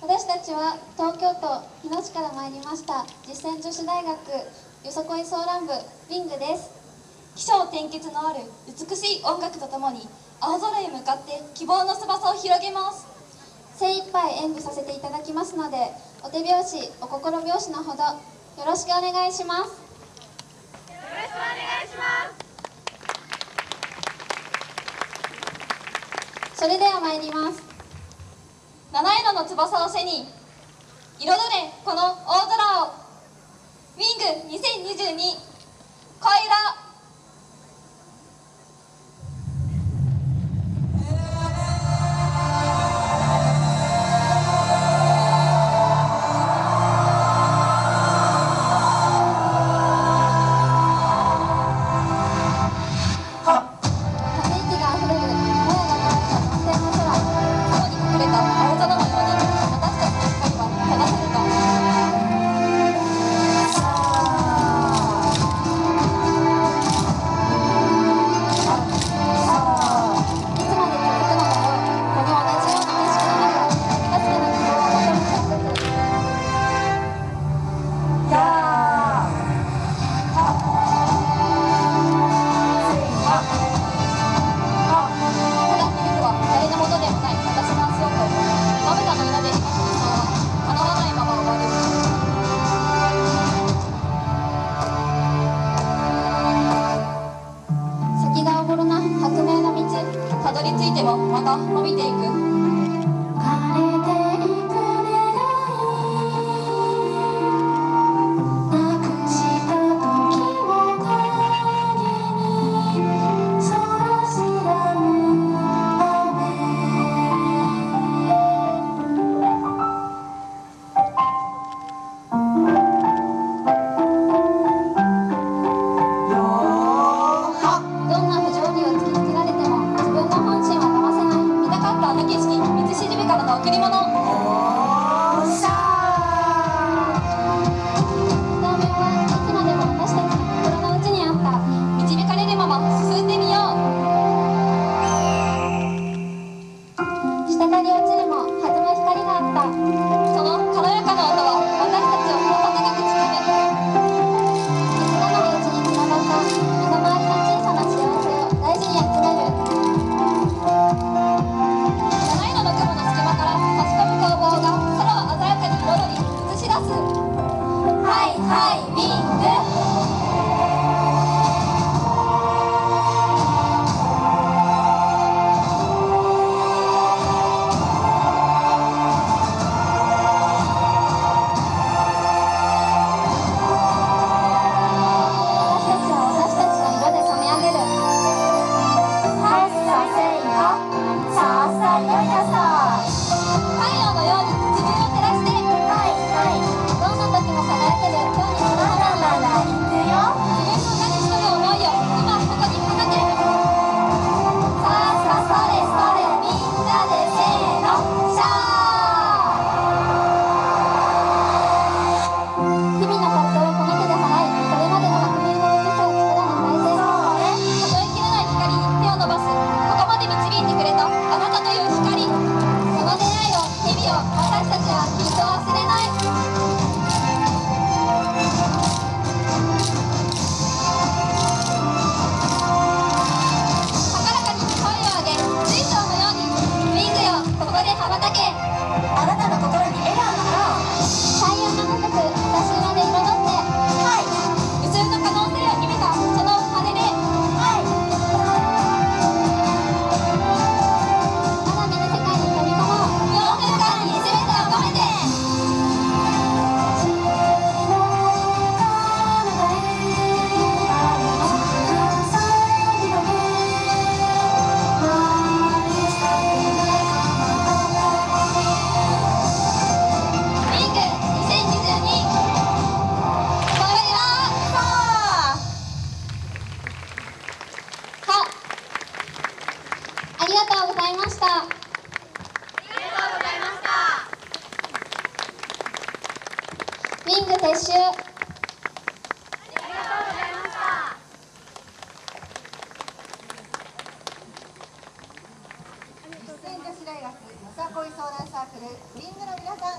私たちは東京都日野市から参りました実践女子大学よそこいソーラン部ウィングです。起承転結のある美しい音楽とともに青空へ向かって希望の翼を広げます。精一杯演舞させていただきますのでお手拍子お心拍子のほどよろしくお願いします。よろしくお願いします。それでは参ります七色の翼を背に彩れこの大空を。ウィング2022恋ラま伸びていく。Yeah, just toss it した。ありがとうございました。リング撤収。